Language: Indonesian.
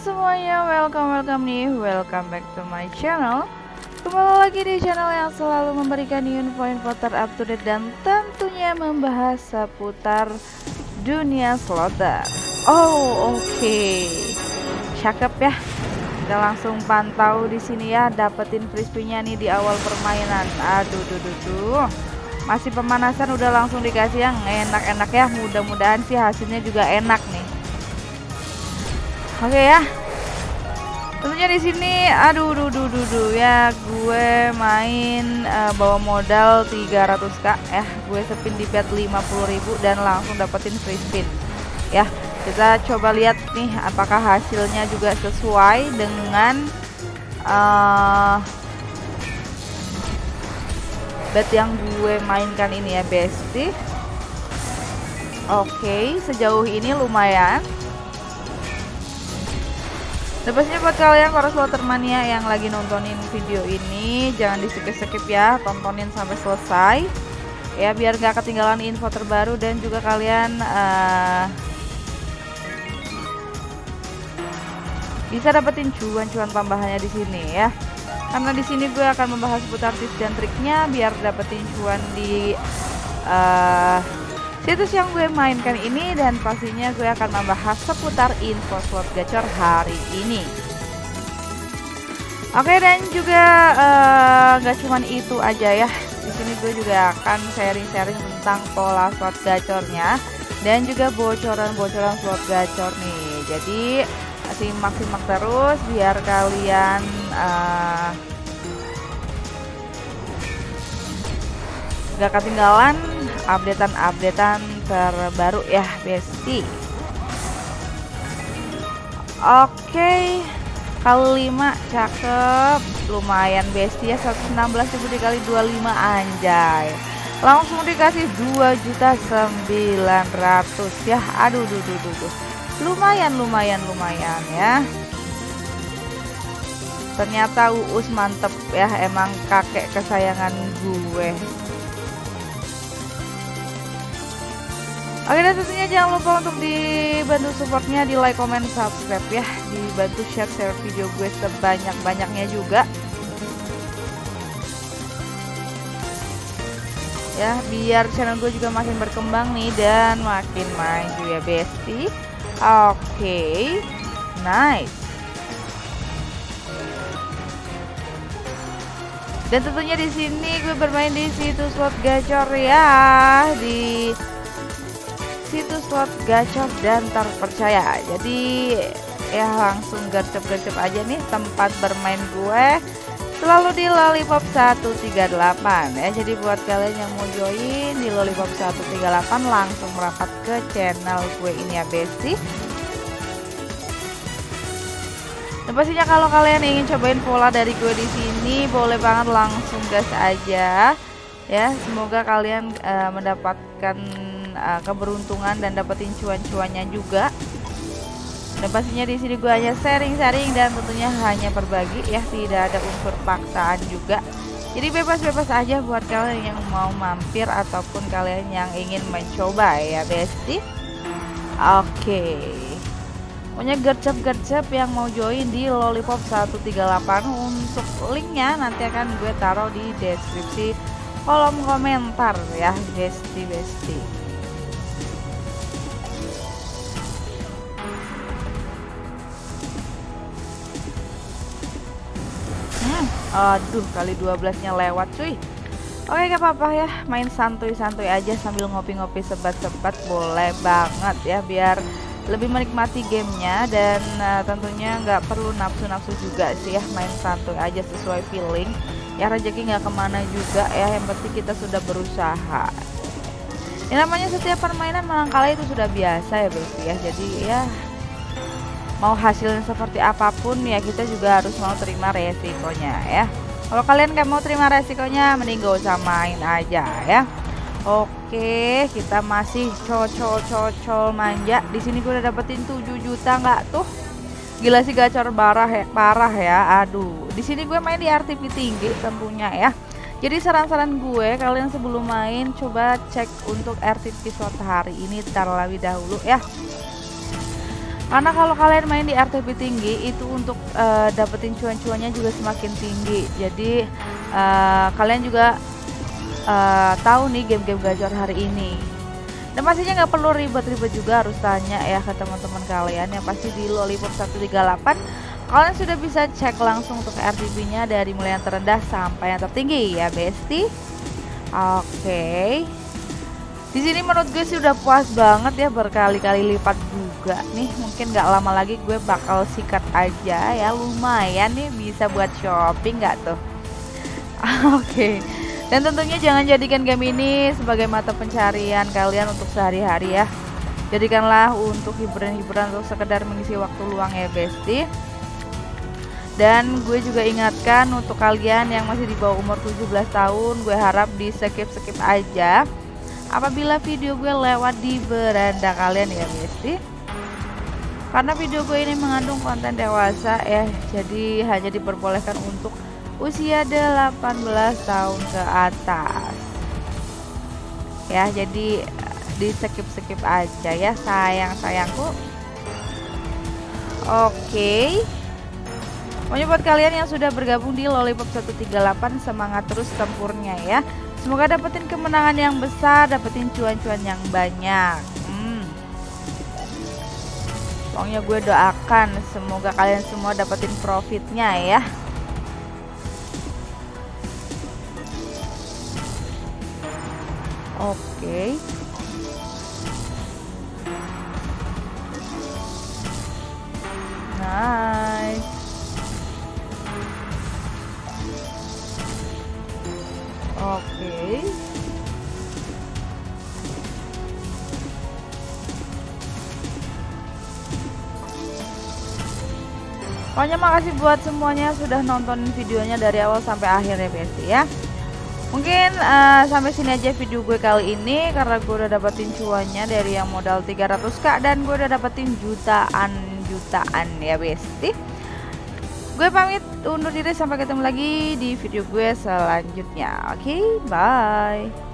semuanya, welcome welcome nih, welcome back to my channel. Kembali lagi di channel yang selalu memberikan info-info terupdate dan tentunya membahas seputar dunia slotter Oh oke, okay. cakep ya. Kita langsung pantau di sini ya, dapetin frisbee-nya nih di awal permainan. Aduh duh duh duh. Masih pemanasan udah langsung dikasih yang enak-enak ya. Mudah-mudahan sih hasilnya juga enak nih Oke ya. Tentunya di sini aduh duh duh duh, duh ya gue main uh, bawa modal 300k ya. Gue spin di bet 50.000 dan langsung dapetin free spin. Ya, kita coba lihat nih apakah hasilnya juga sesuai dengan uh, bet yang gue mainkan ini ya, Besti. Oke, okay, sejauh ini lumayan dan pastinya buat kalian para slotermania yang lagi nontonin video ini Jangan di skip-skip ya, tontonin sampai selesai. Ya biar gak ketinggalan info terbaru dan juga kalian uh, Bisa dapetin cuan-cuan tambahannya di sini ya. Karena di sini gue akan membahas seputar tips dan triknya Biar dapetin cuan di uh, situs yang gue mainkan ini dan pastinya gue akan membahas seputar info slot gacor hari ini. Oke dan juga uh, gak cuman itu aja ya. Di sini gue juga akan sharing-sharing tentang pola slot gacornya dan juga bocoran-bocoran slot gacor nih. Jadi simak-simak terus biar kalian uh, gak ketinggalan updatean-updatean terbaru ya Besti. Oke kali 5 cakep. Lumayan Besti ya 116.000 dikali 25 anjay. Langsung dikasih 2 juta 900 ya. Aduh duh, duh, duh, duh. lumayan lumayan lumayan ya. Ternyata Uus mantep ya. Emang kakek kesayangan gue Oke dan tentunya jangan lupa untuk dibantu supportnya di like, comment, subscribe ya. Dibantu share-share video gue sebanyak-banyaknya juga. Ya biar channel gue juga makin berkembang nih dan makin maju ya bestie Oke Nice. Dan tentunya di sini gue bermain di situs slot gacor ya di situs slot gacor dan terpercaya. Jadi ya langsung gercep-gercep aja nih tempat bermain gue. Selalu di Lollipop 138 ya jadi buat kalian yang mau join di Lollipop 138 langsung merapat ke channel gue ini ya Besti dan pastinya kalau kalian ingin cobain pola dari gue di sini boleh banget langsung gas aja. Ya semoga kalian uh, mendapatkan uh, keberuntungan dan dapetin cuan-cuannya juga. Dan pastinya di sini gue hanya sharing-sharing dan tentunya hanya berbagi. Ya tidak ada unsur paksaan juga. Jadi bebas-bebas aja buat kalian yang mau mampir ataupun kalian yang ingin mencoba ya besti. Oke. Okay. Pokoknya gercep-gercep yang mau join di Lollipop 138 untuk linknya nanti akan gue taruh di deskripsi kolom komentar ya besti besti Aduh, kali 12-nya lewat cuy. Oke, gak apa-apa ya. Main santuy-santuy aja sambil ngopi-ngopi sebat-sebat. Boleh banget ya biar lebih menikmati gamenya. Dan uh, tentunya nggak perlu nafsu-nafsu juga sih ya main santuy aja sesuai feeling. Ya rezeki nggak ke mana juga ya yang penting kita sudah berusaha. Ini namanya setiap permainan menang kalah itu sudah biasa ya berarti ya. Jadi ya mau hasilnya seperti apa pun ya kita juga harus mau terima resikonya ya. Kalau kalian gak mau terima resikonya mending gak usah main aja ya. Oke kita masih cocol cocol manja. Di sini gue udah dapetin 7 juta nggak tuh? Gila sih gacor parah ya parah ya. Aduh di sini gue main di RTP tinggi tentunya ya. Jadi saran-saran gue kalian sebelum main coba cek untuk RTP slot hari ini terlebih dahulu ya karena kalau kalian main di RTP tinggi itu untuk uh, dapetin cuan-cuannya juga semakin tinggi. Jadi uh, kalian juga uh, tahu nih game-game gacor hari ini. Dan pastinya nggak perlu ribet-ribet juga harus tanya ya ke teman-teman kalian. Yang pasti di Lollipop 138 kalian sudah bisa cek langsung untuk RTP nya dari mulai yang terendah sampai yang tertinggi ya besti oke. okay. Di sini menurut gue sih udah puas banget ya berkali-kali lipat juga nih. Mungkin gak lama lagi gue bakal sikat aja ya. Lumayan nih bisa buat shopping gak tuh? Oke. Okay. dan tentunya jangan jadikan game ini sebagai mata pencarian kalian untuk sehari-hari ya. Jadikanlah untuk hiburan-hiburan untuk sekedar mengisi waktu luang ya besti. Dan gue juga ingatkan untuk kalian yang masih di bawah umur 17 tahun gue harap di skip-skip aja apabila video gue lewat di beranda kalian ya besti karena video gue ini mengandung konten dewasa ya jadi hanya diperbolehkan untuk usia 18 tahun ke atas. Ya jadi di skip-skip aja ya sayang-sayangku. Oke. Pokoknya buat kalian yang sudah bergabung di Lollipop 138 semangat terus tempurnya ya Semoga dapetin kemenangan yang besar, dapetin cuan-cuan yang banyak Pokoknya gue doakan semoga kalian semua dapetin profitnya ya. Oke. Okay. Pokoknya makasih buat semuanya sudah nonton videonya dari awal sampai akhir ya Besti ya. Mungkin uh, sampai sini aja video gue kali ini Karena gue udah dapetin cuannya dari yang modal 300k Dan gue udah dapetin jutaan-jutaan ya Besti. Gue pamit undur diri sampai ketemu lagi di video gue selanjutnya. Oke okay, bye